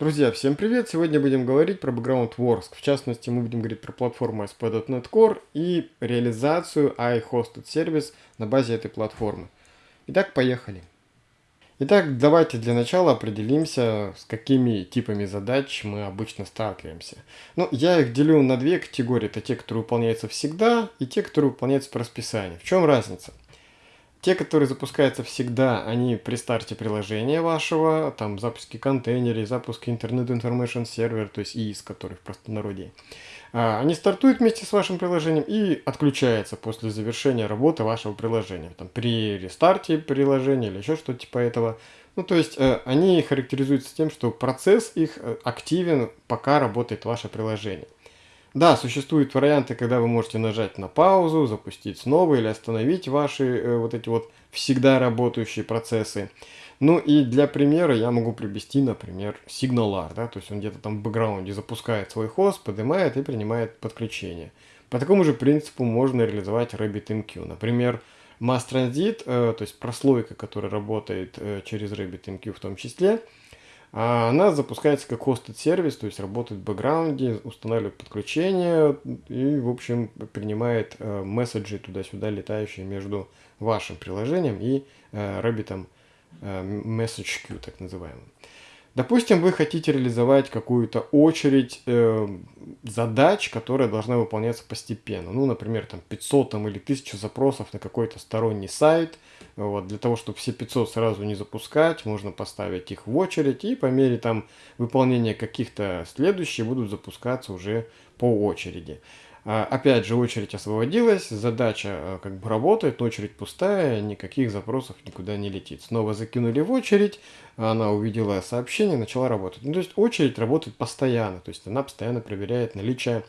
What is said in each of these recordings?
Друзья, всем привет! Сегодня будем говорить про Background Works. В частности, мы будем говорить про платформу ASP.NET Core и реализацию iHosted Service на базе этой платформы. Итак, поехали. Итак, давайте для начала определимся, с какими типами задач мы обычно сталкиваемся. Ну, я их делю на две категории. Это те, которые выполняются всегда, и те, которые выполняются по расписанию. В чем разница? Те, которые запускаются всегда, они при старте приложения вашего, там запуске контейнеров, запуске Internet Information Server, то есть ИИС, который в простонародье. А, они стартуют вместе с вашим приложением и отключаются после завершения работы вашего приложения. Там, при рестарте приложения или еще что-то типа этого. Ну, то есть э, они характеризуются тем, что процесс их э, активен, пока работает ваше приложение. Да, существуют варианты, когда вы можете нажать на паузу, запустить снова или остановить ваши э, вот эти вот всегда работающие процессы. Ну и для примера я могу привести, например, SignalR, да, то есть он где-то там в бэкграунде запускает свой хост, поднимает и принимает подключение. По такому же принципу можно реализовать RabbitMQ. Например, Mass Transit, э, то есть прослойка, которая работает э, через RabbitMQ в том числе, она запускается как hosted сервис, то есть работает в бэкграунде, устанавливает подключение и, в общем, принимает э, месседжи туда-сюда, летающие между вашим приложением и Rabbit Message Queue, так называемым. Допустим, вы хотите реализовать какую-то очередь э, задач, которая должна выполняться постепенно. Ну, например, там 500 там, или 1000 запросов на какой-то сторонний сайт. Вот, для того, чтобы все 500 сразу не запускать, можно поставить их в очередь. И по мере там, выполнения каких-то следующих будут запускаться уже по очереди. А, опять же, очередь освободилась, задача э, как бы работает, очередь пустая, никаких запросов никуда не летит. Снова закинули в очередь, она увидела сообщение, начала работать. Ну, то есть очередь работает постоянно, то есть она постоянно проверяет наличие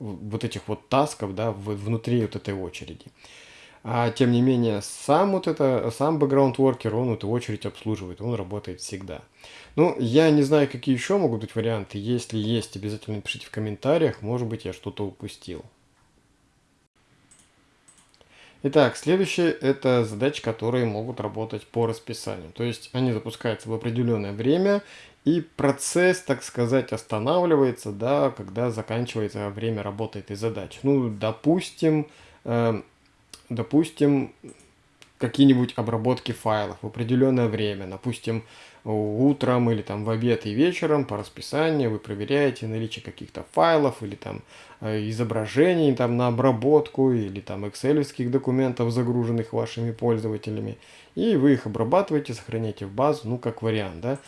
вот этих вот тасков да, внутри вот этой очереди. А тем не менее, сам вот это, сам worker, он эту очередь обслуживает, он работает всегда. Ну, я не знаю, какие еще могут быть варианты. Если есть, обязательно напишите в комментариях, может быть, я что-то упустил. Итак, следующее это задачи, которые могут работать по расписанию. То есть они запускаются в определенное время, и процесс, так сказать, останавливается, да, когда заканчивается время работы этой задачи. Ну, допустим, э, допустим, какие-нибудь обработки файлов в определенное время, допустим, утром или там в обед и вечером по расписанию вы проверяете наличие каких-то файлов или там э, изображений там на обработку или там excel документов, загруженных вашими пользователями, и вы их обрабатываете, сохраняете в базу, ну как вариант, да.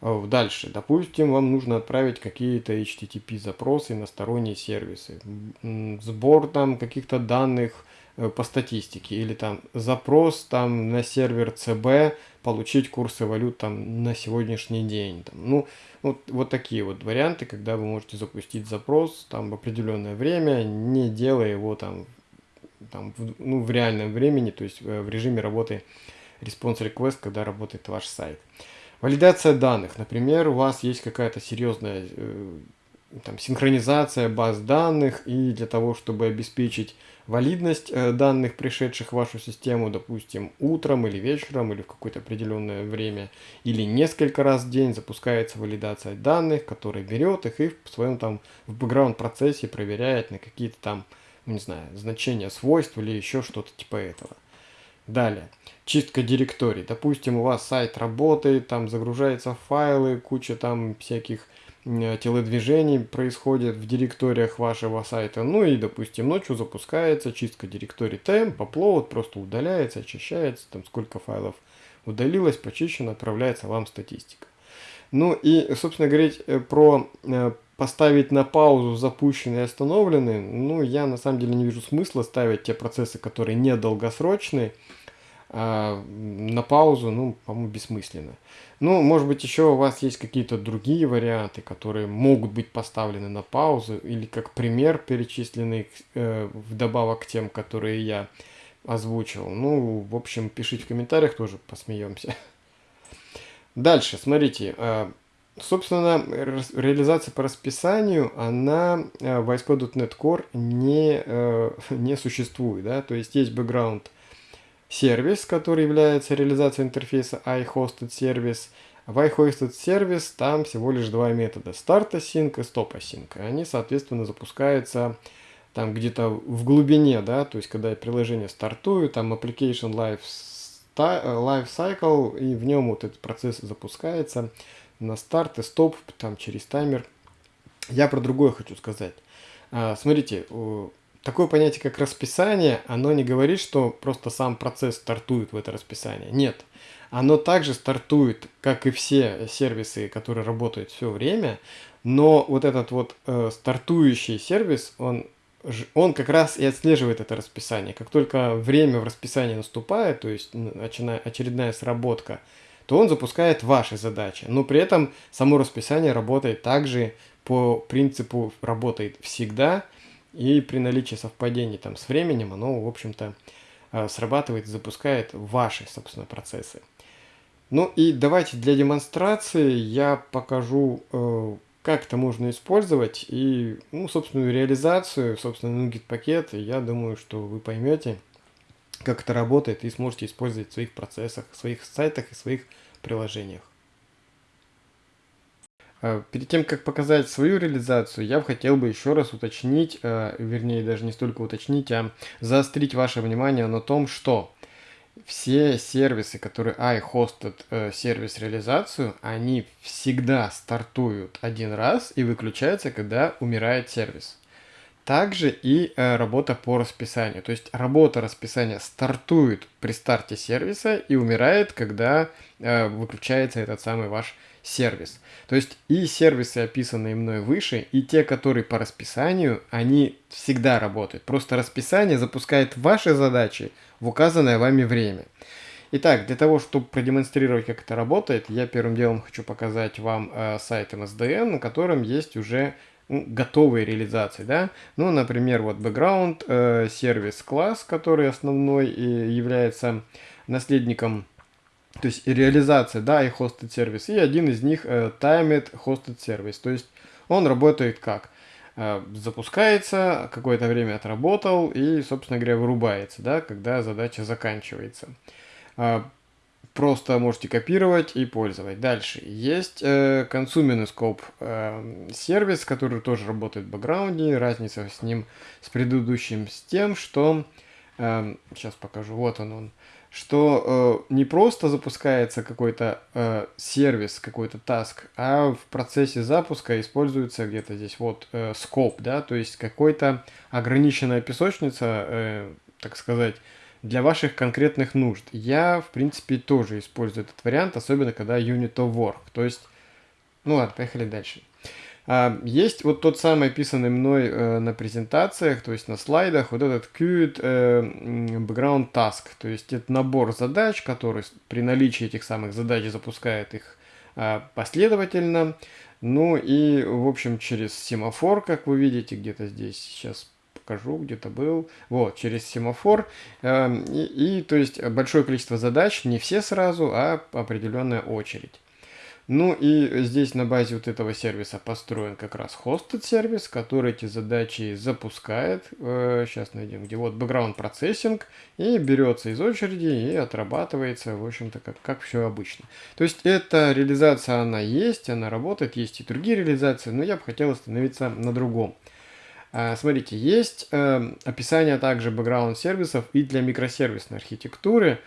Э, дальше, допустим, вам нужно отправить какие-то HTTP запросы на сторонние сервисы, сбор там каких-то данных, Э, по статистике или там запрос там на сервер ЦБ получить курсы валют там на сегодняшний день там, ну вот, вот такие вот варианты когда вы можете запустить запрос там в определенное время не делая его там там в, ну в реальном времени то есть э, в режиме работы response request когда работает ваш сайт валидация данных например у вас есть какая-то серьезная э, там, синхронизация баз данных и для того, чтобы обеспечить валидность э, данных, пришедших в вашу систему, допустим, утром или вечером, или в какое-то определенное время, или несколько раз в день запускается валидация данных, которая берет их и в своем там в бэкграунд процессе проверяет на какие-то там, не знаю, значения свойств или еще что-то типа этого. Далее, чистка директорий. Допустим, у вас сайт работает, там загружаются файлы, куча там всяких Э, телодвижений происходит в директориях вашего сайта. Ну и, допустим, ночью запускается чистка директорий темп, upload, просто удаляется, очищается, там сколько файлов удалилось, почищено, отправляется вам статистика. Ну и, собственно, говорить э, про э, поставить на паузу запущенные и остановленные, ну, я на самом деле не вижу смысла ставить те процессы, которые не долгосрочные, а, на паузу, ну, по-моему, бессмысленно. Ну, может быть, еще у вас есть какие-то другие варианты, которые могут быть поставлены на паузу, или как пример перечисленный э, вдобавок к тем, которые я озвучил. Ну, в общем, пишите в комментариях, тоже посмеемся. Дальше, смотрите, э, собственно, реализация по расписанию, она э, в ASP.NET Core не, э, не существует, да, то есть есть бэкграунд сервис, который является реализацией интерфейса iHosted Service, В iHosted сервис там всего лишь два метода. Start Async и Stop Async. Они, соответственно, запускаются там где-то в глубине, да, то есть когда приложение стартует, там Application Life, life Cycle, и в нем вот этот процесс запускается на старт и стоп, там через таймер. Я про другое хочу сказать. А, смотрите, такое понятие, как расписание, оно не говорит, что просто сам процесс стартует в это расписание. Нет. Оно также стартует, как и все сервисы, которые работают все время, но вот этот вот э, стартующий сервис, он, он как раз и отслеживает это расписание. Как только время в расписании наступает, то есть очередная сработка, то он запускает ваши задачи. Но при этом само расписание работает также по принципу работает всегда, и при наличии совпадений там с временем оно, в общем-то, э, срабатывает, запускает ваши, собственно, процессы. Ну и давайте для демонстрации я покажу, э, как это можно использовать и, ну, собственную реализацию, собственно, NuGet пакет. Я думаю, что вы поймете, как это работает и сможете использовать в своих процессах, в своих сайтах и своих приложениях. Э, перед тем, как показать свою реализацию, я хотел бы еще раз уточнить, э, вернее даже не столько уточнить, а заострить ваше внимание на том, что все сервисы, которые iHosted э, сервис реализацию, они всегда стартуют один раз и выключаются, когда умирает сервис. Также и э, работа по расписанию. То есть работа расписания стартует при старте сервиса и умирает, когда э, выключается этот самый ваш сервис. То есть и сервисы, описанные мной выше, и те, которые по расписанию, они всегда работают. Просто расписание запускает ваши задачи в указанное вами время. Итак, для того, чтобы продемонстрировать, как это работает, я первым делом хочу показать вам э, сайт MSDN, на котором есть уже готовые реализации, да. Ну, например, вот background э, сервис класс, который основной и является наследником то есть реализация, да, и hosted сервис, и один из них э, timed hosted сервис, то есть он работает как? Э, запускается, какое-то время отработал и, собственно говоря, вырубается, да, когда задача заканчивается. Э, просто можете копировать и пользовать. Дальше есть э, Consuming э, сервис, который тоже работает в бэкграунде. Разница с ним, с предыдущим, с тем, что... Э, сейчас покажу, вот он он что э, не просто запускается какой-то э, сервис, какой-то таск, а в процессе запуска используется где-то здесь вот э, скоп, да, то есть какой-то ограниченная песочница, э, так сказать, для ваших конкретных нужд. Я, в принципе, тоже использую этот вариант, особенно когда unit of work, то есть, ну ладно, поехали дальше. А, есть вот тот самый описанный мной э, на презентациях, то есть на слайдах, вот этот Qt э, Background Task, то есть это набор задач, который при наличии этих самых задач запускает их э, последовательно. Ну и, в общем, через семафор, как вы видите, где-то здесь сейчас покажу, где-то был. Вот, через семафор. Э, и, и, то есть, большое количество задач, не все сразу, а определенная очередь. Ну и здесь на базе вот этого сервиса построен как раз hosted сервис, который эти задачи запускает. Сейчас э, найдем, где вот background processing и берется из очереди и отрабатывается, в общем-то, как, как все обычно. То есть эта реализация, она есть, она работает, есть и другие реализации, но я бы хотел остановиться на другом. А, смотрите, есть э, описание также background сервисов и для микросервисной архитектуры.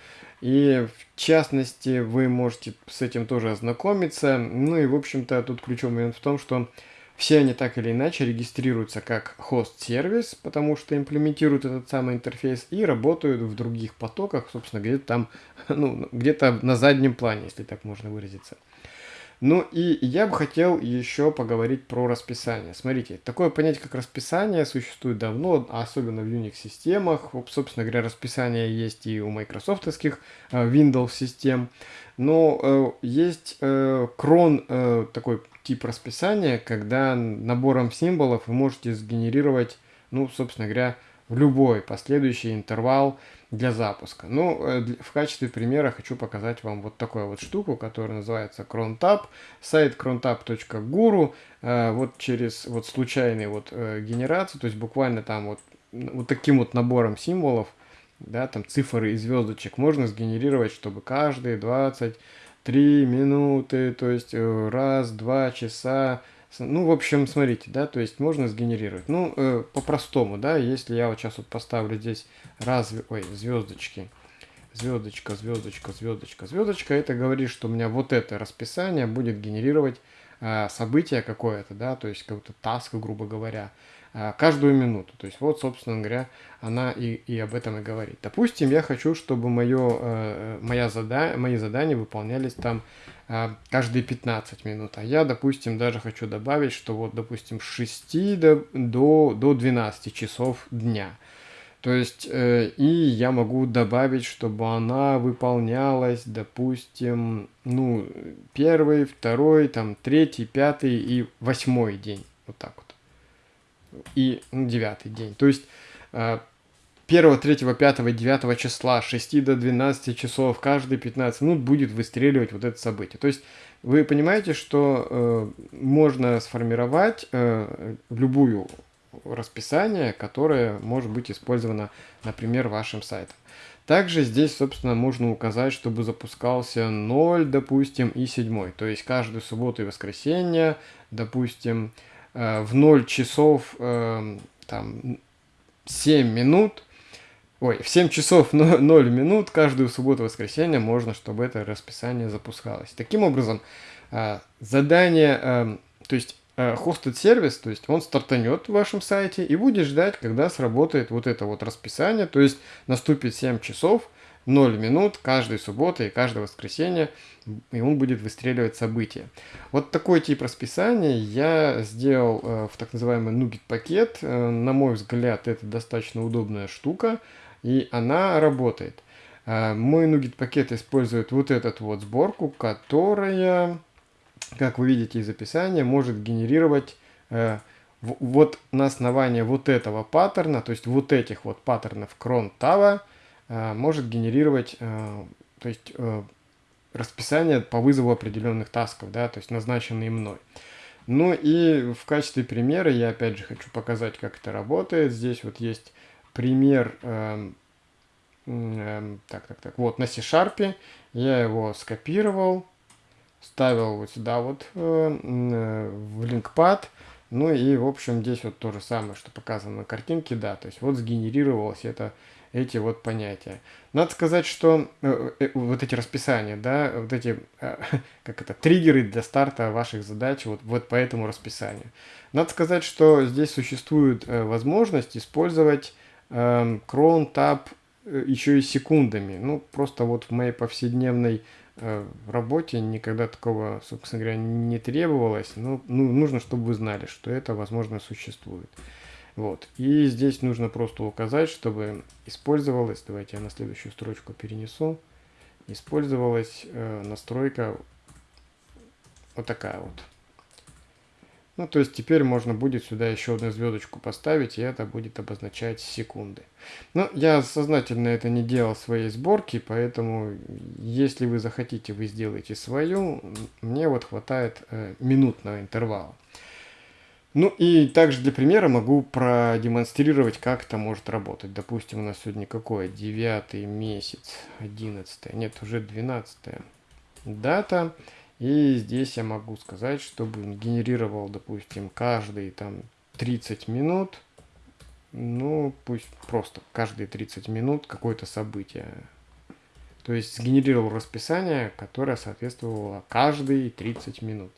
И в частности, вы можете с этим тоже ознакомиться. Ну и, в общем-то, тут ключевой момент в том, что все они так или иначе регистрируются как хост-сервис, потому что имплементируют этот самый интерфейс и работают в других потоках, собственно, где-то там, ну, где-то на заднем плане, если так можно выразиться. Ну и я бы хотел еще поговорить про расписание. Смотрите, такое понятие, как расписание, существует давно, особенно в Unix-системах. Собственно говоря, расписание есть и у майкрософтовских э, Windows-систем. Но э, есть э, крон, э, такой тип расписания, когда набором символов вы можете сгенерировать, ну, собственно говоря, в любой последующий интервал для запуска. Ну, э, в качестве примера хочу показать вам вот такую вот штуку, которая называется crontab. Сайт crontab.guru. Э, вот через вот случайный вот э, генерацию, то есть буквально там вот, вот таким вот набором символов, да, там цифры и звездочек можно сгенерировать, чтобы каждые 20 3 минуты, то есть раз, два часа. Ну, в общем, смотрите, да, то есть можно сгенерировать. Ну, э, по-простому, да, если я вот сейчас вот поставлю здесь раз, ой, звездочки, звездочка, звездочка, звездочка, звездочка, это говорит, что у меня вот это расписание будет генерировать э, событие какое-то, да, то есть какой-то таск, грубо говоря, каждую минуту. То есть вот, собственно говоря, она и, и об этом и говорит. Допустим, я хочу, чтобы мое, э, моя зада мои задания выполнялись там э, каждые 15 минут. А я, допустим, даже хочу добавить, что вот, допустим, с 6 до, до, до 12 часов дня. То есть, э, и я могу добавить, чтобы она выполнялась, допустим, ну, первый, второй, там, третий, пятый и восьмой день. Вот так вот. И ну, девятый день. То есть, э, 1, 3, 5, 9 числа, 6 до 12 часов, каждые 15 минут будет выстреливать вот это событие. То есть, вы понимаете, что э, можно сформировать э, любую расписание, которое может быть использовано, например, вашим сайтом. Также здесь, собственно, можно указать, чтобы запускался 0, допустим, и 7. То есть каждую субботу и воскресенье, допустим, э, в 0 часов э, там, 7 минут, ой, в 7 часов 0 минут каждую субботу и воскресенье можно, чтобы это расписание запускалось. Таким образом, э, задание, то есть э, сервис, то есть он стартанет в вашем сайте и будет ждать, когда сработает вот это вот расписание, то есть наступит 7 часов, 0 минут каждой субботы и каждое воскресенье, и он будет выстреливать события. Вот такой тип расписания я сделал э, в так называемый Nugget пакет. Э, на мой взгляд, это достаточно удобная штука, и она работает. Э, мой Nugget пакет использует вот этот вот сборку, которая как вы видите из описания, может генерировать э, вот на основании вот этого паттерна, то есть вот этих вот паттернов cron э, может генерировать э, то есть, э, расписание по вызову определенных тасков, да, то есть назначенные мной. Ну и в качестве примера я опять же хочу показать, как это работает. Здесь вот есть пример, э, э, так, так, так, вот на C-Sharp, я его скопировал, ставил вот сюда вот э, э, в линкпад. Ну и, в общем, здесь вот то же самое, что показано на картинке, да, то есть вот сгенерировалось это, эти вот понятия. Надо сказать, что э, э, вот эти расписания, да, вот эти, э, как это, триггеры для старта ваших задач вот, вот по этому расписанию. Надо сказать, что здесь существует возможность использовать Tab э, еще и секундами. Ну, просто вот в моей повседневной работе никогда такого, собственно говоря, не требовалось. Но ну, нужно, чтобы вы знали, что это, возможно, существует. Вот. И здесь нужно просто указать, чтобы использовалась, давайте я на следующую строчку перенесу, использовалась э, настройка вот такая вот. Ну, то есть теперь можно будет сюда еще одну звездочку поставить, и это будет обозначать секунды. Но я сознательно это не делал своей сборке, поэтому если вы захотите, вы сделаете свою. Мне вот хватает э, минутного интервала. Ну и также для примера могу продемонстрировать, как это может работать. Допустим, у нас сегодня какое? 9 месяц, 11, нет, уже 12 дата. И здесь я могу сказать, чтобы он генерировал, допустим, каждые там 30 минут, ну, пусть просто каждые 30 минут какое-то событие. То есть сгенерировал расписание, которое соответствовало каждые 30 минут.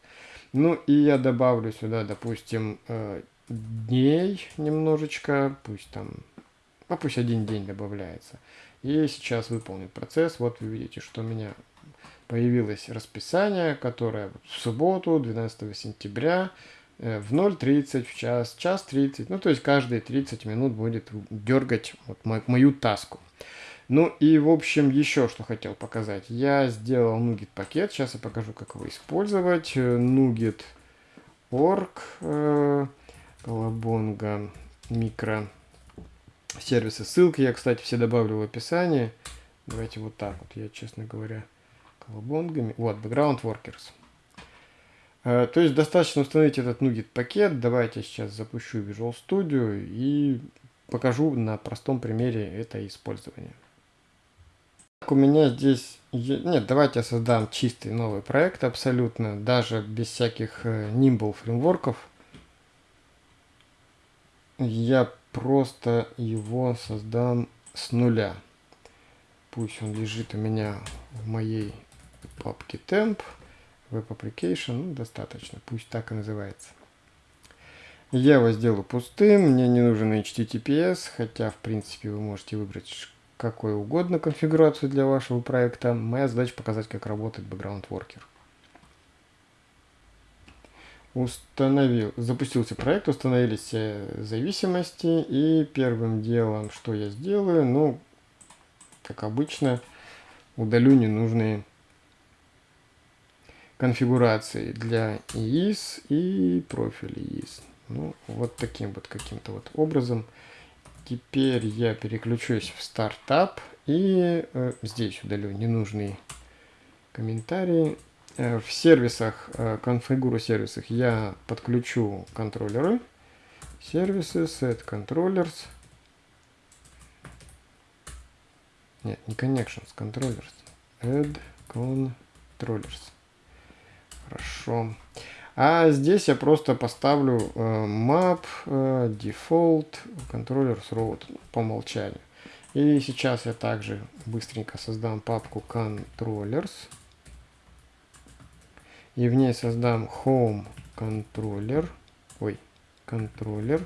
Ну и я добавлю сюда, допустим, э, дней немножечко, пусть там, а пусть один день добавляется. И сейчас выполнит процесс. Вот вы видите, что у меня появилось расписание, которое в субботу, 12 сентября, э, в 0.30, в час, час 30, ну то есть каждые 30 минут будет дергать вот мою таску. Ну и в общем еще что хотел показать. Я сделал Nugget пакет, сейчас я покажу как его использовать. Nugget org, э, колобонга, микро сервисы. Ссылки я, кстати, все добавлю в описании. Давайте вот так вот, я, честно говоря, колобонгами. Вот, background workers. Э, то есть достаточно установить этот NuGet пакет. Давайте сейчас запущу Visual Studio и покажу на простом примере это использование. У меня здесь... Нет, давайте я создам чистый новый проект абсолютно, даже без всяких э, Nimble фреймворков. Я просто его создам с нуля. Пусть он лежит у меня в моей папке temp, web application, ну, достаточно, пусть так и называется. Я его сделаю пустым, мне не нужен HTTPS, хотя, в принципе, вы можете выбрать какой угодно конфигурацию для вашего проекта. Моя задача показать, как работает Background Worker. Установил, запустился проект, установились зависимости, и первым делом, что я сделаю, ну, как обычно, удалю ненужные конфигурации для EIS и профиля EIS. Ну, вот таким вот каким-то вот образом. Теперь я переключусь в стартап и э, здесь удалю ненужные комментарии. Э, в сервисах, э, конфигуру сервисах я подключу контроллеры. Сервисы, set controllers. Нет, не connections, controllers. Add controllers. Хорошо. А здесь я просто поставлю э, map э, default controllers root по умолчанию. И сейчас я также быстренько создам папку controllers. И в ней создам home controller. Ой, controller.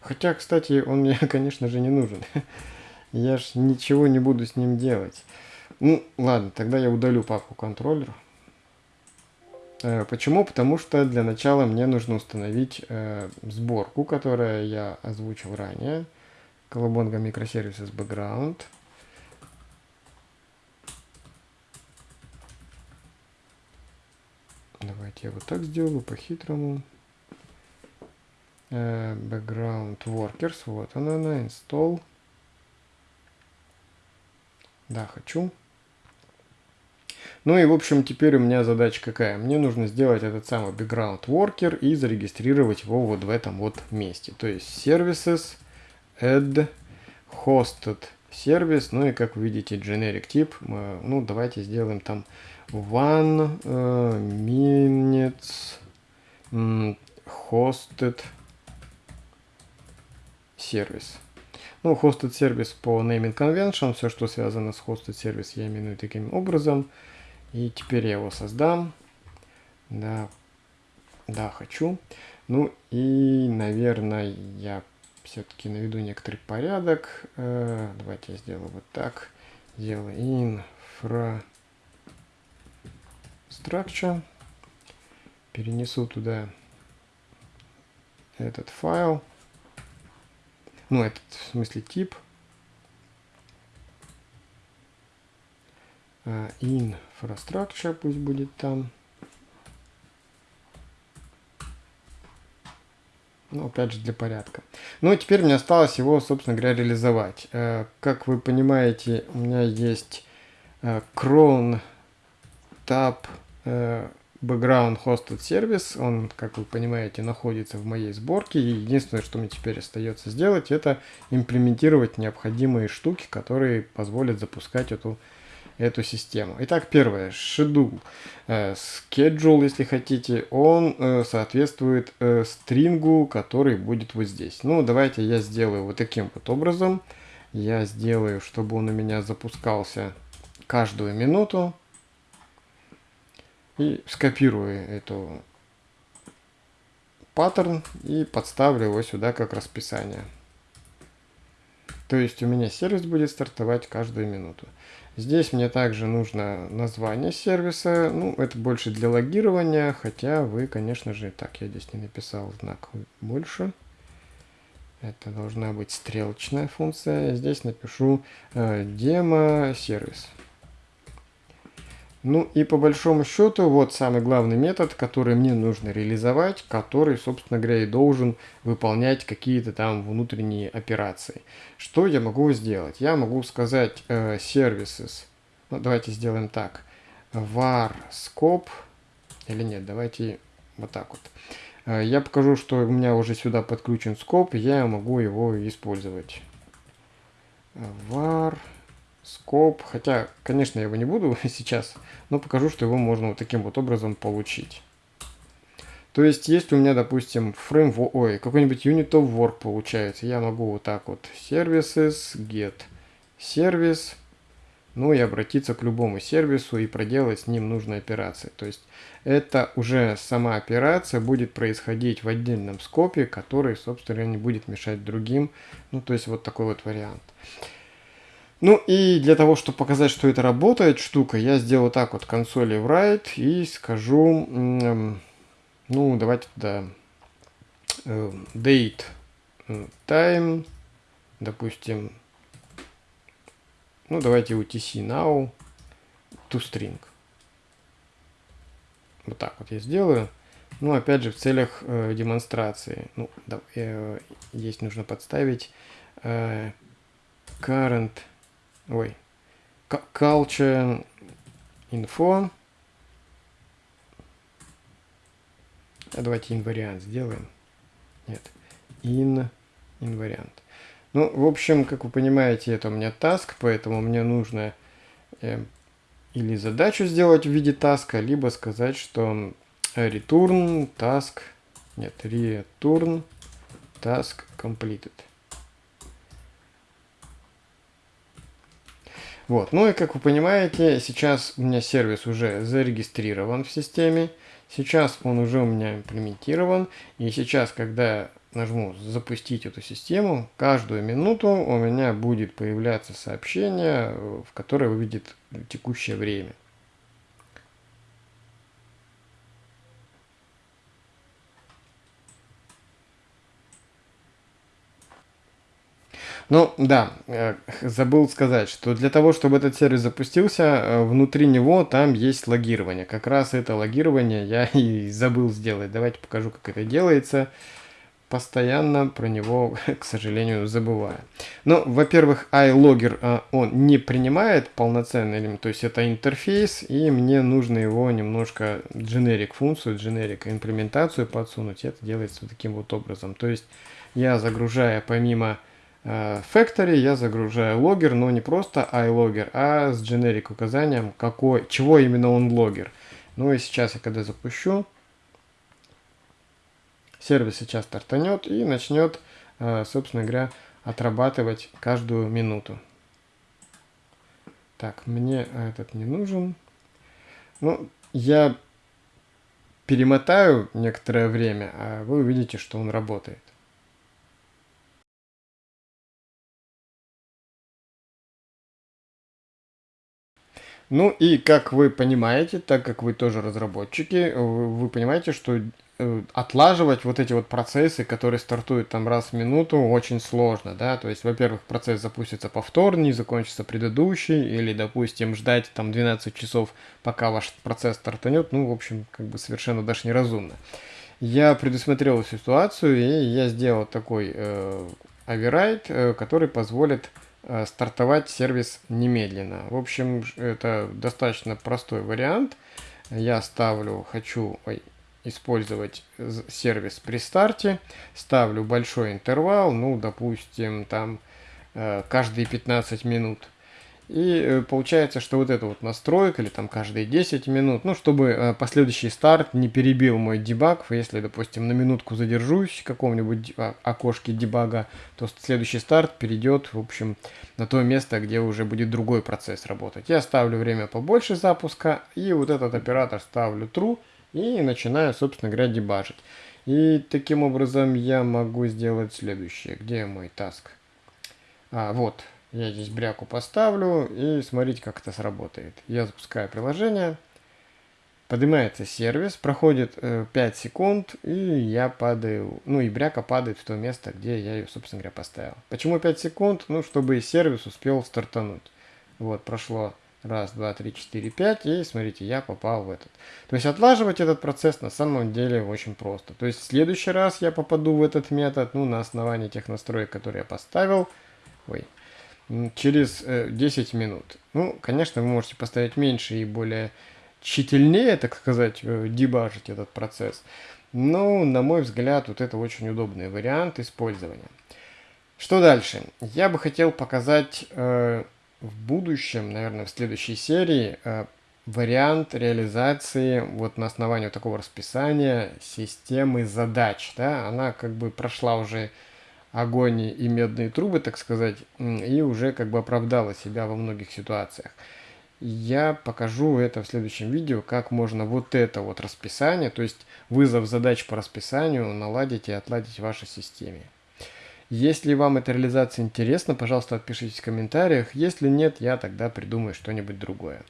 Хотя, кстати, он мне, конечно же, не нужен. Я ж ничего не буду с ним делать. Ну, ладно, тогда я удалю папку контроллер. Э, почему? Потому что для начала мне нужно установить э, сборку, которую я озвучил ранее. Колобонга Microservices Background. Давайте я вот так сделаю, по-хитрому. Э, background Workers, вот она, она, install. Да, хочу. Ну и, в общем, теперь у меня задача какая? Мне нужно сделать этот самый background worker и зарегистрировать его вот в этом вот месте. То есть services, add, hosted сервис, ну и как вы видите generic тип, ну давайте сделаем там one uh, minutes hosted сервис. Ну, hosted сервис по naming convention, все, что связано с hosted сервис, я именую таким образом. И теперь я его создам. Да, да, хочу. Ну и, наверное, я все-таки наведу некоторый порядок. Э, давайте я сделаю вот так. Сделаю infrastructure. Перенесу туда этот файл. Ну, этот, в смысле, тип. Infrastructure пусть будет там. Ну, опять же, для порядка. Ну, теперь мне осталось его, собственно говоря, реализовать. Uh, как вы понимаете, у меня есть uh, cron tab uh, background hosted сервис. Он, как вы понимаете, находится в моей сборке. И единственное, что мне теперь остается сделать, это имплементировать необходимые штуки, которые позволят запускать эту эту систему. Итак, первое, schedule. Э, schedule, если хотите, он э, соответствует э, стрингу, который будет вот здесь. Ну, давайте я сделаю вот таким вот образом. Я сделаю, чтобы он у меня запускался каждую минуту. И скопирую эту паттерн и подставлю его сюда как расписание. То есть у меня сервис будет стартовать каждую минуту. Здесь мне также нужно название сервиса. Ну, это больше для логирования, хотя вы, конечно же, так, я здесь не написал знак больше. Это должна быть стрелочная функция. Здесь напишу э, демо-сервис. Ну и по большому счету, вот самый главный метод, который мне нужно реализовать, который, собственно говоря, и должен выполнять какие-то там внутренние операции. Что я могу сделать? Я могу сказать э, services, ну давайте сделаем так, var scope, или нет, давайте вот так вот. Э, я покажу, что у меня уже сюда подключен скоп, я могу его использовать. var scope. Хотя, конечно, я его не буду сейчас, но покажу, что его можно вот таким вот образом получить. То есть, если у меня, допустим, framework, ой, какой-нибудь unit of work получается, я могу вот так вот services, get сервис, ну и обратиться к любому сервису и проделать с ним нужные операции. То есть, это уже сама операция будет происходить в отдельном скопе, который, собственно, не будет мешать другим. Ну, то есть, вот такой вот вариант. Ну и для того, чтобы показать, что это работает штука, я сделаю так вот консоли write и скажу ну, давайте туда э, date time, допустим, ну, давайте UTC now to string. Вот так вот я сделаю. Ну, опять же, в целях э, демонстрации. Ну, да, э, здесь нужно подставить э, current, ой, culture info А давайте инвариант сделаем. Нет, in инвариант. Ну, в общем, как вы понимаете, это у меня task, поэтому мне нужно э, или задачу сделать в виде таска, либо сказать, что return task, нет, return task completed. Вот, ну и как вы понимаете, сейчас у меня сервис уже зарегистрирован в системе. Сейчас он уже у меня имплементирован. И сейчас, когда нажму запустить эту систему, каждую минуту у меня будет появляться сообщение, в которое выведет текущее время. Ну, да, э, забыл сказать, что для того, чтобы этот сервис запустился, э, внутри него там есть логирование. Как раз это логирование я и забыл сделать. Давайте покажу, как это делается. Постоянно про него, к сожалению, забываю. Ну, во-первых, iLogger, э, он не принимает полноценный элемент, то есть это интерфейс, и мне нужно его немножко generic функцию, generic имплементацию подсунуть. Это делается вот таким вот образом. То есть я загружая помимо Factory я загружаю логер, но не просто iLogger, а с generic указанием, какой, чего именно он логер. Ну и сейчас я когда запущу, сервис сейчас стартанет и начнет, э, собственно говоря, отрабатывать каждую минуту. Так, мне этот не нужен. Ну, я перемотаю некоторое время, а вы увидите, что он работает. Ну и как вы понимаете, так как вы тоже разработчики, вы понимаете, что э, отлаживать вот эти вот процессы, которые стартуют там раз в минуту, очень сложно, да, то есть, во-первых, процесс запустится повторно, не закончится предыдущий, или, допустим, ждать там 12 часов, пока ваш процесс стартанет, ну, в общем, как бы совершенно даже неразумно. Я предусмотрел ситуацию, и я сделал такой э, override, э, который позволит Э, стартовать сервис немедленно. В общем, это достаточно простой вариант. Я ставлю, хочу использовать сервис при старте, ставлю большой интервал, ну, допустим, там э, каждые 15 минут. И э, получается, что вот эта вот настройка, или там каждые 10 минут, ну, чтобы э, последующий старт не перебил мой дебаг, если, допустим, на минутку задержусь в каком-нибудь а, окошке дебага, то следующий старт перейдет, в общем, на то место, где уже будет другой процесс работать. Я ставлю время побольше запуска, и вот этот оператор ставлю true, и начинаю, собственно говоря, дебажить. И таким образом я могу сделать следующее. Где мой таск? А, вот. Я здесь бряку поставлю и смотрите, как это сработает. Я запускаю приложение. Поднимается сервис, проходит э, 5 секунд, и я падаю, ну и бряка падает в то место, где я ее, собственно говоря, поставил. Почему 5 секунд? Ну, чтобы сервис успел стартануть. Вот, прошло раз, два, три, четыре, пять, и смотрите, я попал в этот. То есть отлаживать этот процесс на самом деле очень просто. То есть в следующий раз я попаду в этот метод, ну, на основании тех настроек, которые я поставил. Ой, через 10 э, минут. Ну, конечно, вы можете поставить меньше и более тщательнее, так сказать, э, дебажить этот процесс. Но, на мой взгляд, вот это очень удобный вариант использования. Что дальше? Я бы хотел показать э, в будущем, наверное, в следующей серии, э, вариант реализации вот на основании вот такого расписания системы задач. Да? Она как бы прошла уже огонь и медные трубы, так сказать, и уже как бы оправдала себя во многих ситуациях. Я покажу это в следующем видео, как можно вот это вот расписание, то есть вызов задач по расписанию наладить и отладить в вашей системе. Если вам эта реализация интересна, пожалуйста, отпишитесь в комментариях. Если нет, я тогда придумаю что-нибудь другое.